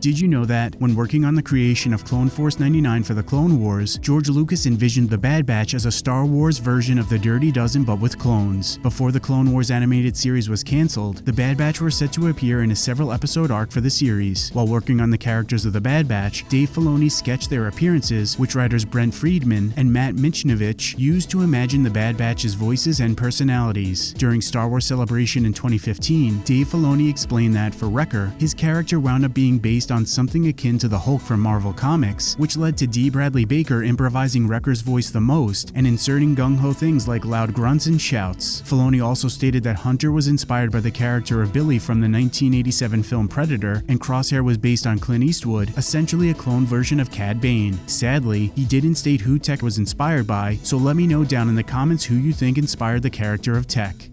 Did you know that, when working on the creation of Clone Force 99 for the Clone Wars, George Lucas envisioned the Bad Batch as a Star Wars version of the Dirty Dozen but with clones? Before the Clone Wars animated series was cancelled, the Bad Batch were set to appear in a several episode arc for the series. While working on the characters of the Bad Batch, Dave Filoni sketched their appearances, which writers Brent Friedman and Matt Michnovetz used to imagine the Bad Batch's voices and personalities. During Star Wars Celebration in 2015, Dave Filoni explained that, for Wrecker, his character wound up being based on something akin to the Hulk from Marvel Comics, which led to D. Bradley Baker improvising Wrecker's voice the most and inserting gung-ho things like loud grunts and shouts. Filoni also stated that Hunter was inspired by the character of Billy from the 1987 film Predator, and Crosshair was based on Clint Eastwood, essentially a clone version of Cad Bane. Sadly, he didn't state who Tech was inspired by, so let me know down in the comments who you think inspired the character of Tech.